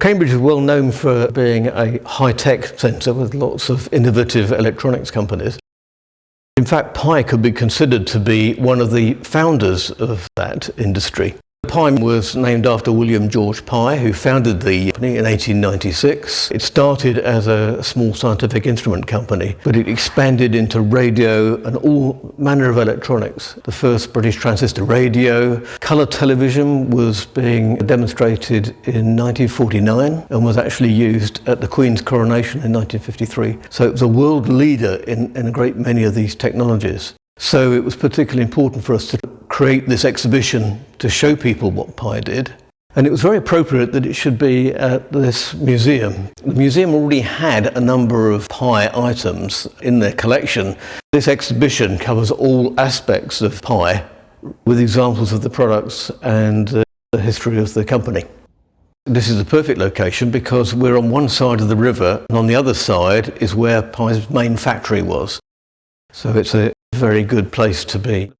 Cambridge is well known for being a high-tech centre with lots of innovative electronics companies. In fact, Pye could be considered to be one of the founders of that industry. Pye was named after William George Pye, who founded the company in 1896. It started as a small scientific instrument company, but it expanded into radio and all manner of electronics. The first British transistor radio, colour television was being demonstrated in 1949 and was actually used at the Queen's coronation in 1953. So it was a world leader in, in a great many of these technologies. So it was particularly important for us to create this exhibition to show people what Pye did. And it was very appropriate that it should be at this museum. The museum already had a number of Pye items in their collection. This exhibition covers all aspects of Pye with examples of the products and the history of the company. This is the perfect location because we're on one side of the river and on the other side is where Pye's main factory was. So it's a very good place to be.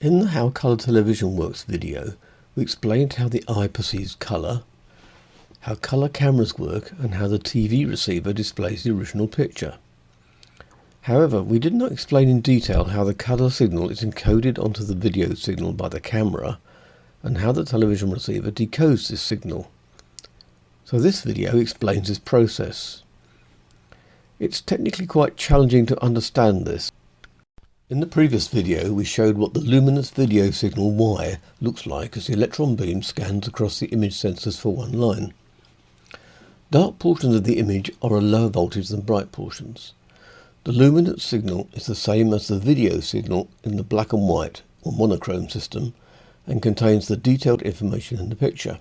In the How Colour Television Works video, we explained how the eye perceives colour, how colour cameras work and how the TV receiver displays the original picture. However, we did not explain in detail how the colour signal is encoded onto the video signal by the camera and how the television receiver decodes this signal. So this video explains this process. It's technically quite challenging to understand this. In the previous video we showed what the luminance video signal Y looks like as the electron beam scans across the image sensors for one line. Dark portions of the image are a lower voltage than bright portions. The luminance signal is the same as the video signal in the black and white or monochrome system and contains the detailed information in the picture.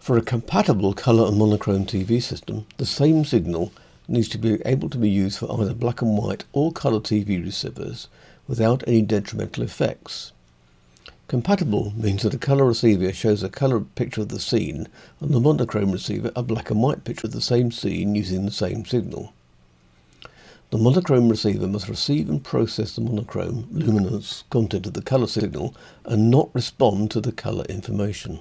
For a compatible colour and monochrome TV system, the same signal needs to be able to be used for either black and white or colour TV receivers without any detrimental effects. Compatible means that a colour receiver shows a colour picture of the scene and the monochrome receiver a black and white picture of the same scene using the same signal. The monochrome receiver must receive and process the monochrome luminance content of the colour signal and not respond to the colour information.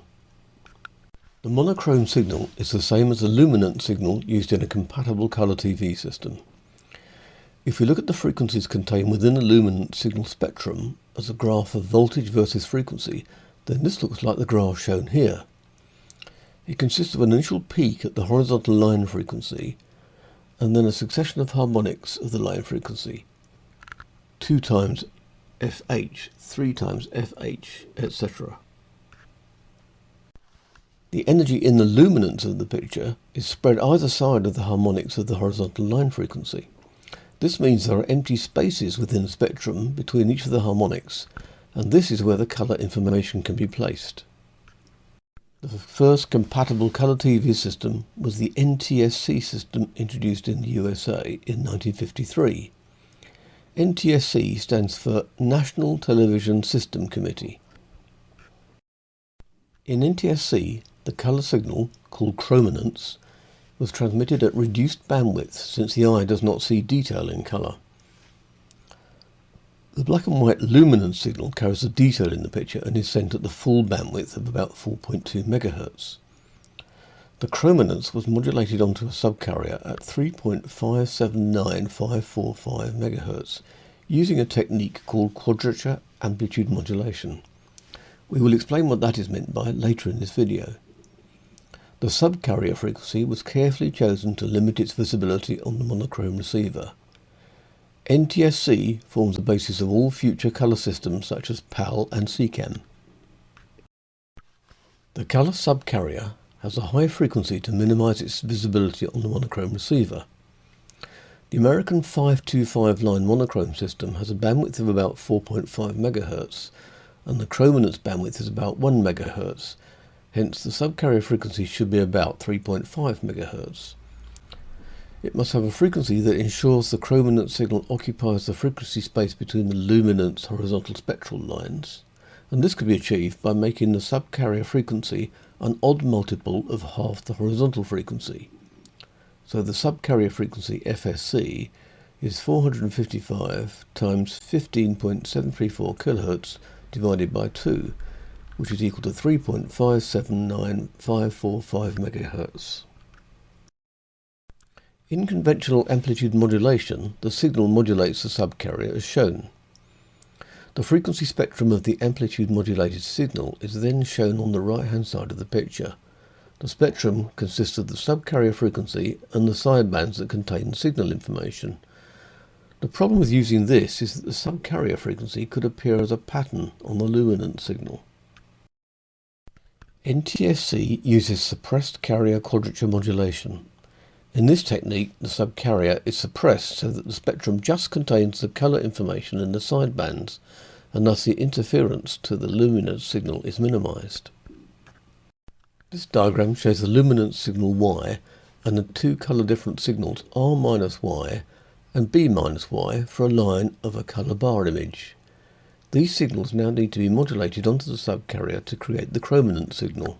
The monochrome signal is the same as the luminance signal used in a compatible colour TV system. If we look at the frequencies contained within a luminance signal spectrum as a graph of voltage versus frequency, then this looks like the graph shown here. It consists of an initial peak at the horizontal line frequency and then a succession of harmonics of the line frequency. 2 times FH, 3 times FH, etc. The energy in the luminance of the picture is spread either side of the harmonics of the horizontal line frequency. This means there are empty spaces within the spectrum between each of the harmonics, and this is where the colour information can be placed. The first compatible colour TV system was the NTSC system introduced in the USA in 1953. NTSC stands for National Television System Committee. In NTSC, the colour signal, called chrominance, was transmitted at reduced bandwidth since the eye does not see detail in colour. The black and white luminance signal carries the detail in the picture and is sent at the full bandwidth of about 4.2 MHz. The chrominance was modulated onto a subcarrier at 3.579545 MHz using a technique called quadrature amplitude modulation. We will explain what that is meant by later in this video. The subcarrier frequency was carefully chosen to limit its visibility on the monochrome receiver. NTSC forms the basis of all future colour systems such as PAL and SECAM. The colour subcarrier has a high frequency to minimise its visibility on the monochrome receiver. The American 525 line monochrome system has a bandwidth of about 4.5 MHz and the chrominance bandwidth is about 1 MHz, hence the subcarrier frequency should be about 3.5 MHz. It must have a frequency that ensures the chrominance signal occupies the frequency space between the luminance horizontal spectral lines, and this could be achieved by making the subcarrier frequency an odd multiple of half the horizontal frequency. So the subcarrier frequency FSC is 455 times 15.734 kHz divided by 2, which is equal to 3.579545 MHz. In conventional amplitude modulation, the signal modulates the subcarrier as shown. The frequency spectrum of the amplitude modulated signal is then shown on the right hand side of the picture. The spectrum consists of the subcarrier frequency and the sidebands that contain signal information. The problem with using this is that the subcarrier frequency could appear as a pattern on the luminance signal. NTSC uses suppressed carrier quadrature modulation. In this technique, the subcarrier is suppressed so that the spectrum just contains the colour information in the sidebands, and thus the interference to the luminance signal is minimized. This diagram shows the luminance signal Y and the two colour different signals R minus Y and B minus Y for a line of a colour bar image. These signals now need to be modulated onto the subcarrier to create the chrominance signal.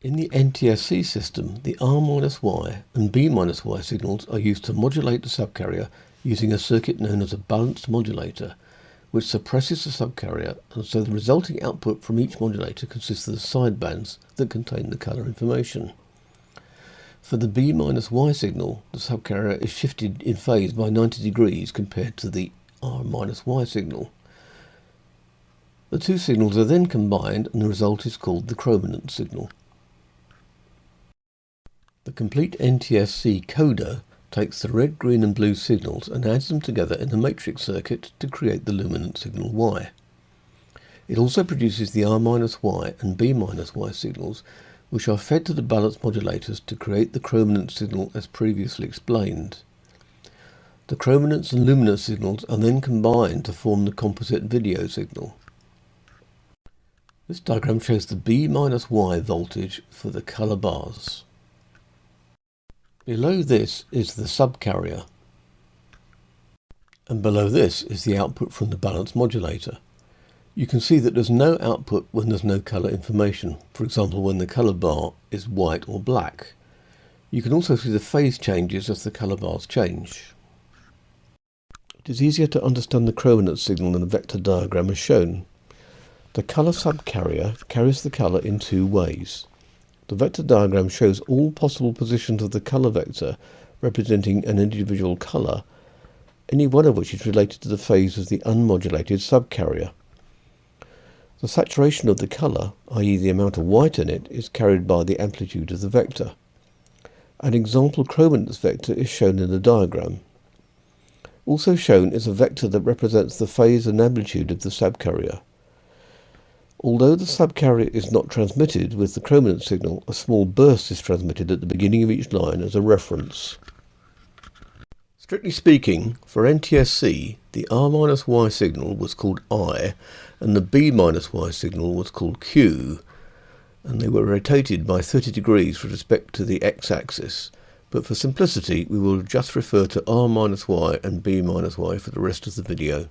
In the NTSC system, the R-Y and B-Y signals are used to modulate the subcarrier using a circuit known as a balanced modulator, which suppresses the subcarrier, and so the resulting output from each modulator consists of the sidebands that contain the colour information. For the B-Y signal, the subcarrier is shifted in phase by 90 degrees compared to the R-Y signal. The two signals are then combined and the result is called the chrominance signal. The complete NTSC coder takes the red, green and blue signals and adds them together in a matrix circuit to create the luminance signal Y. It also produces the R-Y and B-Y signals which are fed to the balance modulators to create the chrominance signal as previously explained. The chrominance and luminance signals are then combined to form the composite video signal. This diagram shows the B-Y voltage for the colour bars. Below this is the subcarrier and below this is the output from the balance modulator. You can see that there's no output when there's no colour information, for example when the colour bar is white or black. You can also see the phase changes as the colour bars change. It is easier to understand the chrominance signal in the vector diagram as shown. The colour subcarrier carries the colour in two ways. The vector diagram shows all possible positions of the color vector representing an individual color, any one of which is related to the phase of the unmodulated subcarrier. The saturation of the color, i.e. the amount of white in it, is carried by the amplitude of the vector. An example chrominance vector is shown in the diagram. Also shown is a vector that represents the phase and amplitude of the subcarrier. Although the subcarrier is not transmitted with the chrominance signal, a small burst is transmitted at the beginning of each line as a reference. Strictly speaking, for NTSC, the R-Y signal was called I and the B-Y signal was called Q, and they were rotated by 30 degrees with respect to the x-axis. But for simplicity, we will just refer to R-Y and B-Y for the rest of the video.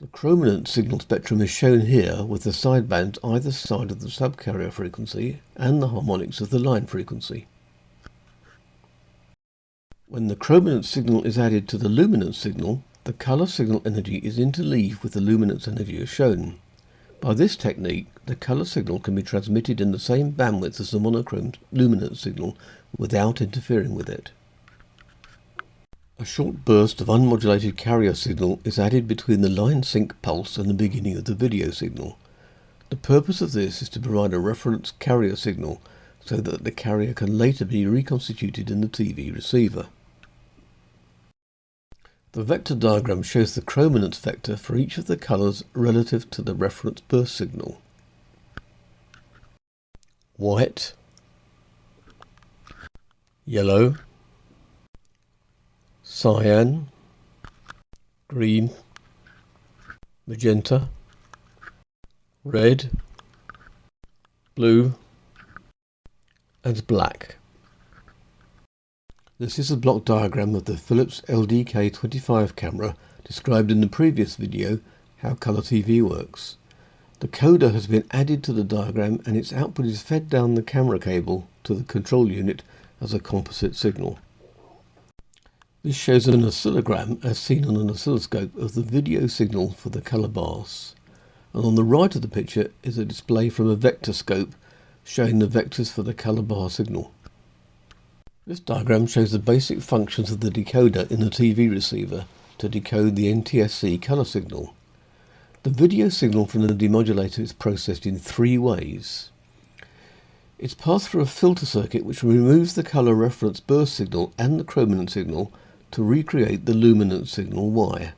The chrominance signal spectrum is shown here with the sidebands either side of the subcarrier frequency and the harmonics of the line frequency. When the chrominance signal is added to the luminance signal, the colour signal energy is interleaved with the luminance energy as shown. By this technique, the colour signal can be transmitted in the same bandwidth as the monochrome luminance signal without interfering with it. A short burst of unmodulated carrier signal is added between the line sync pulse and the beginning of the video signal. The purpose of this is to provide a reference carrier signal so that the carrier can later be reconstituted in the TV receiver. The vector diagram shows the chrominance vector for each of the colours relative to the reference burst signal. White, yellow, cyan, green, magenta, red, blue and black. This is a block diagram of the Philips LDK25 camera described in the previous video how colour TV works. The coder has been added to the diagram and its output is fed down the camera cable to the control unit as a composite signal. This shows an oscillogram as seen on an oscilloscope of the video signal for the colour bars. And on the right of the picture is a display from a vector scope showing the vectors for the colour bar signal. This diagram shows the basic functions of the decoder in the TV receiver to decode the NTSC colour signal. The video signal from the demodulator is processed in three ways. It's passed through a filter circuit which removes the colour reference burst signal and the chrominance signal to recreate the luminance signal Y.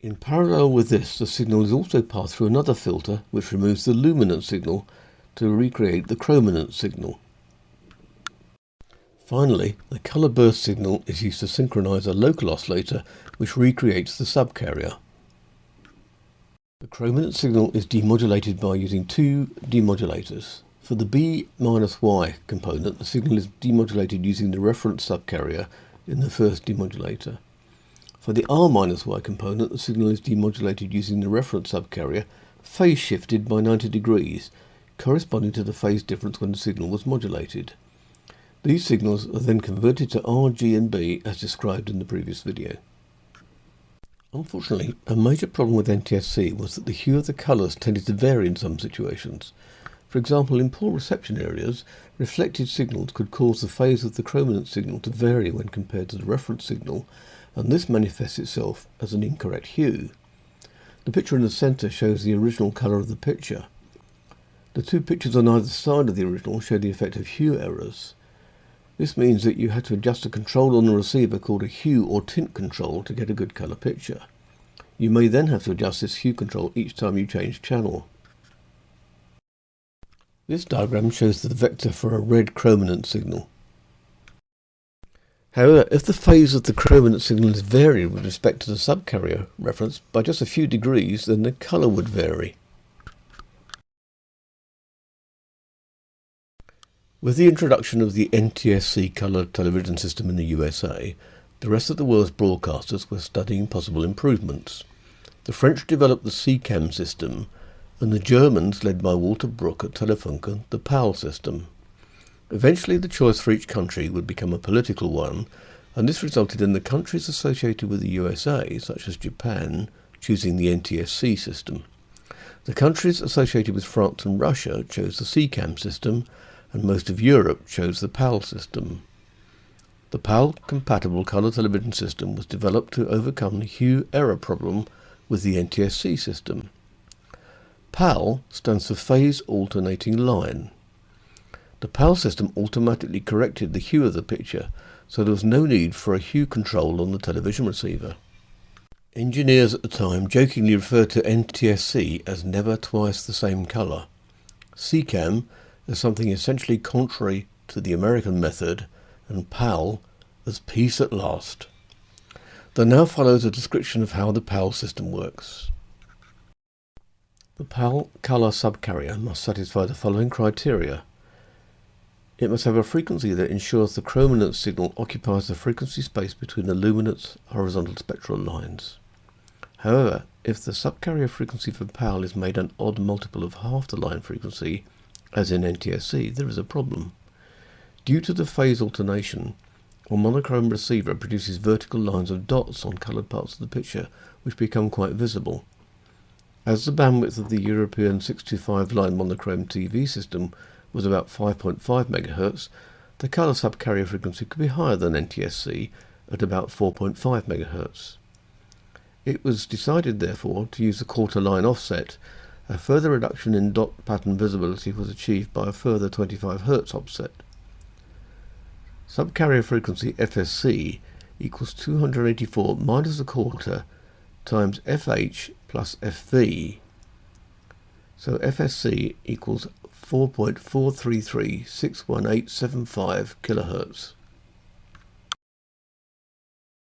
In parallel with this, the signal is also passed through another filter which removes the luminance signal to recreate the chrominance signal. Finally, the colour burst signal is used to synchronize a local oscillator which recreates the subcarrier. The chrominance signal is demodulated by using two demodulators. For the B-Y component, the signal is demodulated using the reference subcarrier in the first demodulator. For the R-Y component, the signal is demodulated using the reference subcarrier phase shifted by 90 degrees, corresponding to the phase difference when the signal was modulated. These signals are then converted to R, G and B as described in the previous video. Unfortunately, a major problem with NTSC was that the hue of the colours tended to vary in some situations. For example, in poor reception areas, reflected signals could cause the phase of the chrominance signal to vary when compared to the reference signal, and this manifests itself as an incorrect hue. The picture in the centre shows the original colour of the picture. The two pictures on either side of the original show the effect of hue errors. This means that you had to adjust a control on the receiver called a hue or tint control to get a good colour picture. You may then have to adjust this hue control each time you change channel. This diagram shows the vector for a red chrominance signal. However, if the phase of the chrominance signal is varied with respect to the subcarrier reference by just a few degrees, then the colour would vary. With the introduction of the NTSC colour television system in the USA, the rest of the world's broadcasters were studying possible improvements. The French developed the SECAM system, and the Germans, led by Walter Bruch at Telefunken, the PAL system. Eventually the choice for each country would become a political one, and this resulted in the countries associated with the USA, such as Japan, choosing the NTSC system. The countries associated with France and Russia chose the SECAM system, and most of Europe chose the PAL system. The PAL-compatible colour television system was developed to overcome the hue error problem with the NTSC system. PAL stands for Phase Alternating Line. The PAL system automatically corrected the hue of the picture, so there was no need for a hue control on the television receiver. Engineers at the time jokingly referred to NTSC as never twice the same colour. SECAM is something essentially contrary to the American method, and PAL as peace at last. There now follows a description of how the PAL system works. The PAL color subcarrier must satisfy the following criteria. It must have a frequency that ensures the chrominance signal occupies the frequency space between the luminance horizontal spectral lines. However, if the subcarrier frequency for PAL is made an odd multiple of half the line frequency, as in NTSC, there is a problem. Due to the phase alternation, a monochrome receiver produces vertical lines of dots on coloured parts of the picture, which become quite visible. As the bandwidth of the European 625 line monochrome TV system was about 5.5 MHz, the colour subcarrier frequency could be higher than NTSC at about 4.5 MHz. It was decided, therefore, to use the quarter line offset. A further reduction in dot pattern visibility was achieved by a further 25 Hz offset. Subcarrier frequency FSC equals 284 minus a quarter times FH plus FV. So FSC equals 4.433 kilohertz.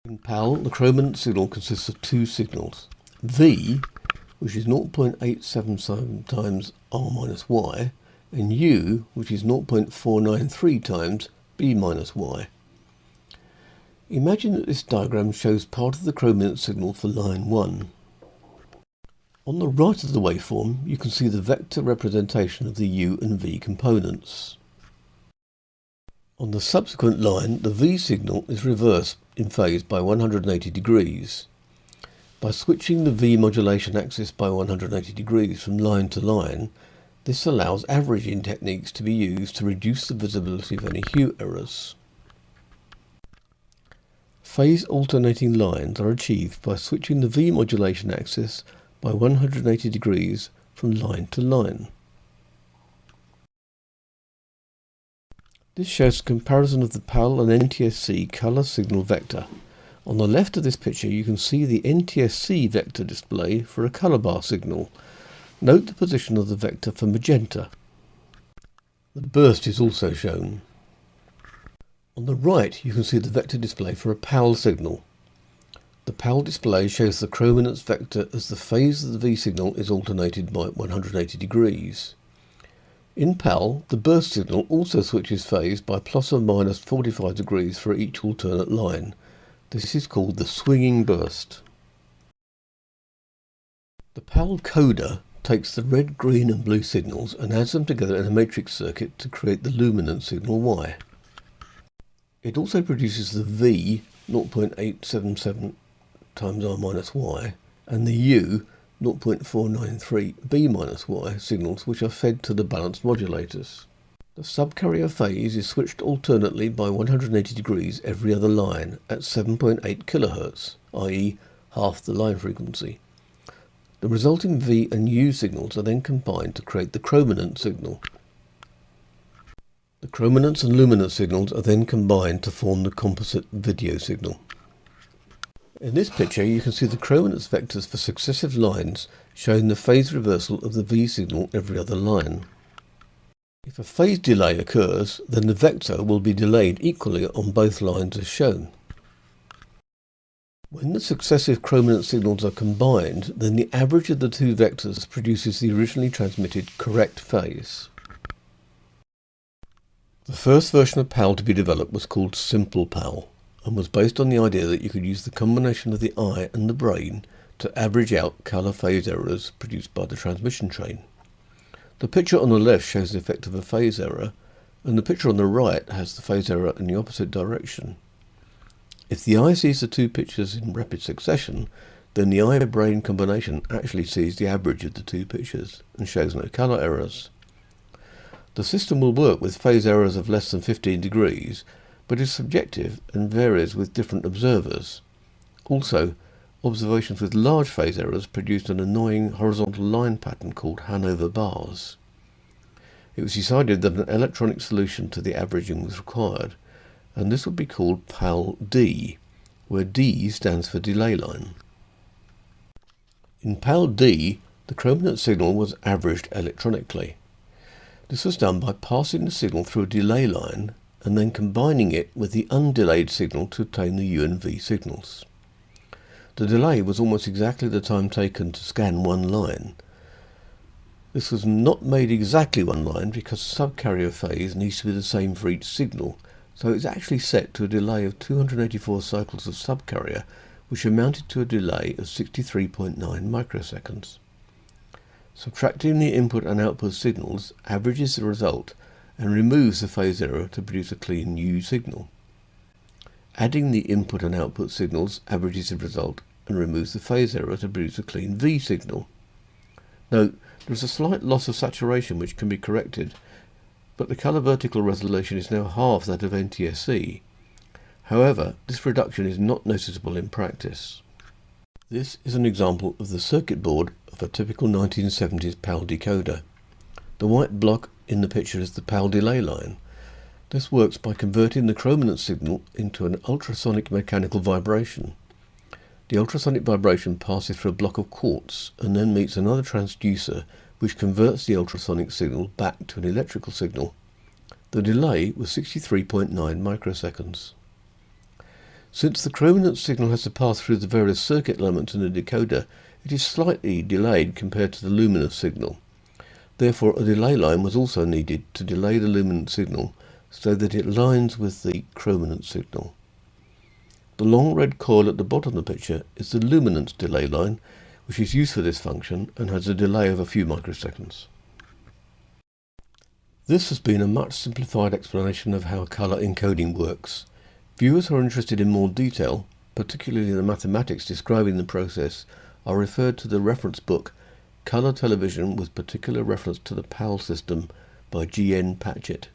In PAL, the chrominance signal consists of two signals. V, which is 0.877 times R minus Y, and U, which is 0.493 times B minus Y. Imagine that this diagram shows part of the chrominance signal for line 1. On the right of the waveform, you can see the vector representation of the U and V components. On the subsequent line, the V signal is reversed in phase by 180 degrees. By switching the V modulation axis by 180 degrees from line to line, this allows averaging techniques to be used to reduce the visibility of any hue errors. Phase alternating lines are achieved by switching the V modulation axis by 180 degrees from line to line. This shows a comparison of the PAL and NTSC colour signal vector. On the left of this picture you can see the NTSC vector display for a colour bar signal. Note the position of the vector for magenta. The burst is also shown. On the right you can see the vector display for a PAL signal. The PAL display shows the chrominance vector as the phase of the V signal is alternated by 180 degrees. In PAL, the burst signal also switches phase by plus or minus 45 degrees for each alternate line. This is called the swinging burst. The PAL coder takes the red, green and blue signals and adds them together in a matrix circuit to create the luminance signal Y. It also produces the V 0.877 times R minus Y and the U 0.493 B minus Y signals which are fed to the balanced modulators. The subcarrier phase is switched alternately by 180 degrees every other line at 7.8 kHz, i.e. half the line frequency. The resulting V and U signals are then combined to create the chrominance signal, the chrominance and luminance signals are then combined to form the composite video signal. In this picture you can see the chrominance vectors for successive lines showing the phase reversal of the V signal every other line. If a phase delay occurs, then the vector will be delayed equally on both lines as shown. When the successive chrominance signals are combined, then the average of the two vectors produces the originally transmitted correct phase. The first version of PAL to be developed was called Simple PAL and was based on the idea that you could use the combination of the eye and the brain to average out colour phase errors produced by the transmission train. The picture on the left shows the effect of a phase error and the picture on the right has the phase error in the opposite direction. If the eye sees the two pictures in rapid succession, then the eye-brain combination actually sees the average of the two pictures and shows no colour errors. The system will work with phase errors of less than 15 degrees, but is subjective and varies with different observers. Also, observations with large phase errors produced an annoying horizontal line pattern called Hanover bars. It was decided that an electronic solution to the averaging was required, and this would be called PAL-D, where D stands for delay line. In PAL-D, the chrominance signal was averaged electronically. This was done by passing the signal through a delay line and then combining it with the undelayed signal to obtain the U and V signals. The delay was almost exactly the time taken to scan one line. This was not made exactly one line because subcarrier phase needs to be the same for each signal, so it's actually set to a delay of 284 cycles of subcarrier, which amounted to a delay of 63.9 microseconds. Subtracting the input and output signals averages the result and removes the phase error to produce a clean U signal. Adding the input and output signals averages the result and removes the phase error to produce a clean V signal. Note, there is a slight loss of saturation which can be corrected, but the colour vertical resolution is now half that of NTSC. However, this reduction is not noticeable in practice. This is an example of the circuit board of a typical 1970s PAL decoder. The white block in the picture is the PAL delay line. This works by converting the chrominance signal into an ultrasonic mechanical vibration. The ultrasonic vibration passes through a block of quartz and then meets another transducer which converts the ultrasonic signal back to an electrical signal. The delay was 63.9 microseconds. Since the chrominance signal has to pass through the various circuit elements in the decoder, it is slightly delayed compared to the luminance signal. Therefore, a delay line was also needed to delay the luminance signal so that it lines with the chrominance signal. The long red coil at the bottom of the picture is the luminance delay line, which is used for this function and has a delay of a few microseconds. This has been a much simplified explanation of how color encoding works. Viewers who are interested in more detail, particularly the mathematics describing the process, are referred to the reference book Colour Television with particular reference to the PAL system by G. N. Patchett.